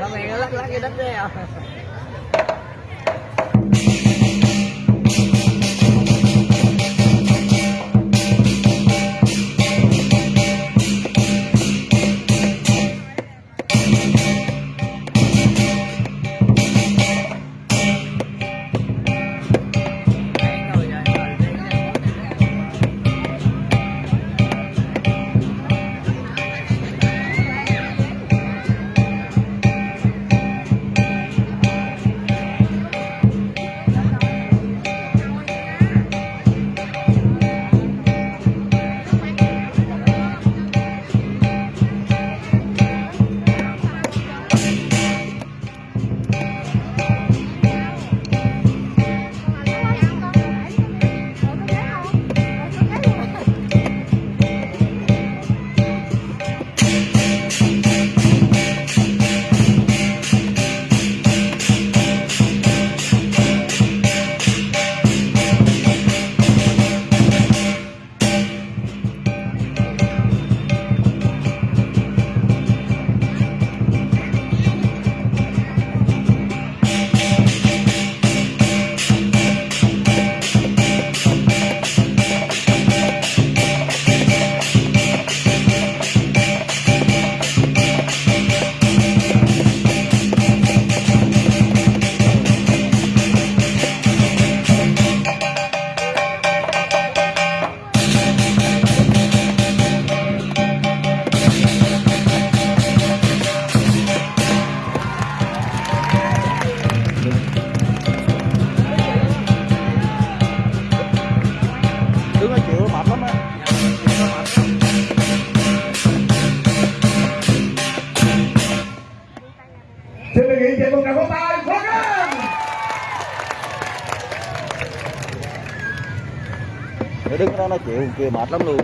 Rồi nó lắc lắc cái đất đấy à? Để đứng đó nói chuyện kia mệt lắm luôn.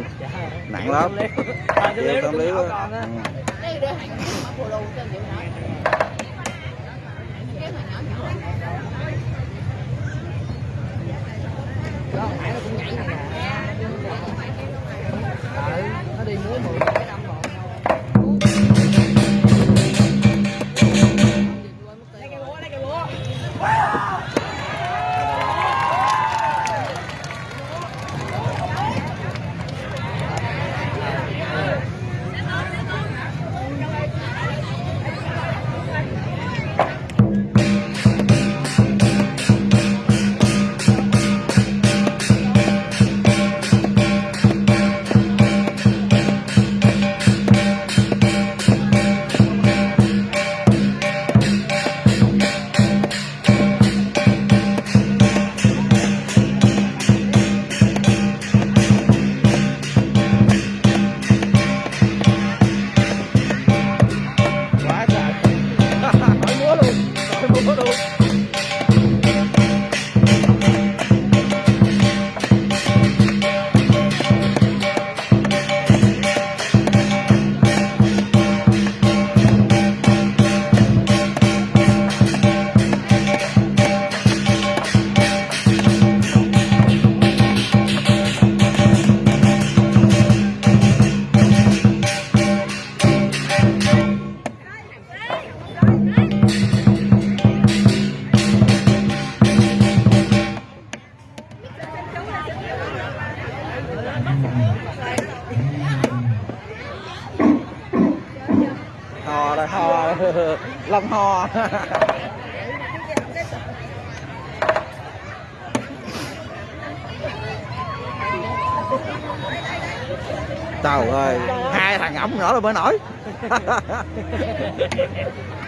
Nặng lắm. Chịu tâm lý quá. Ừ. Đây đưa hàng You. rồi hò trời ơi hai thằng ổng nữa là mới nổi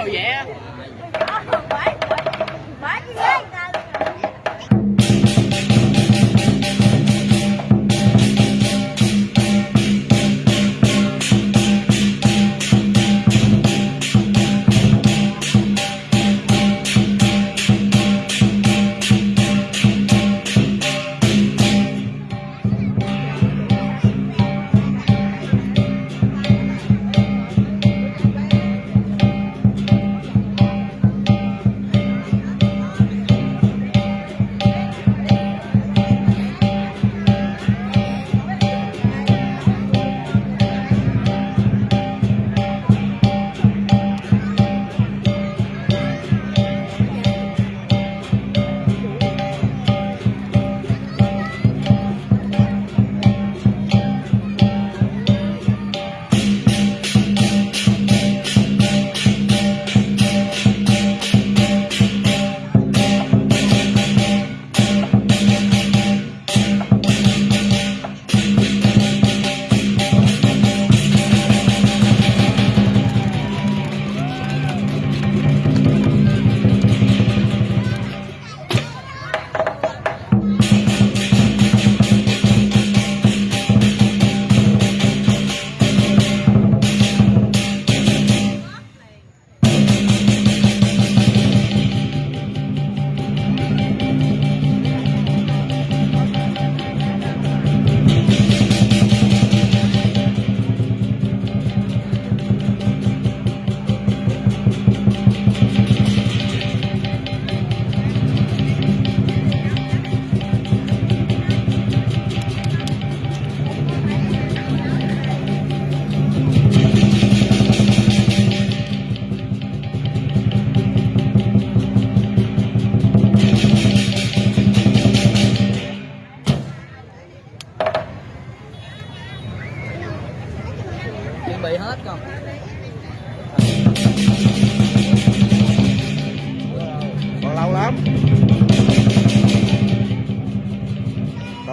đồ vẽ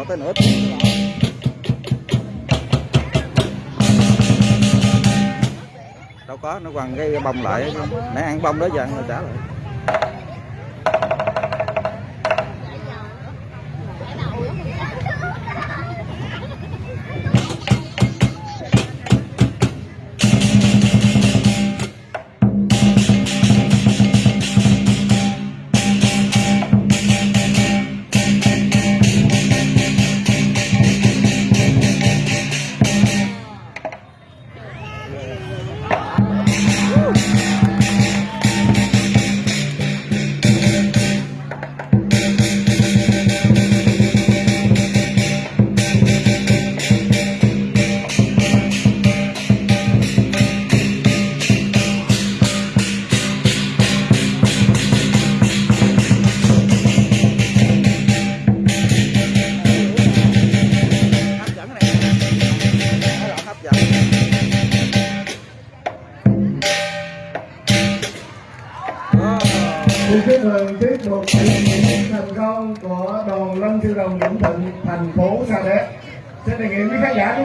tới nửa tiếng nữa. đâu có, nó quằn cái bông lại nãy ăn bông đó giờ ăn rồi trả lại mừng tiết mục thành công của đoàn Lâm Sư Đồng Vĩnh Thịnh, thành phố Sa Đéc. Xin đề nghị quý khán giả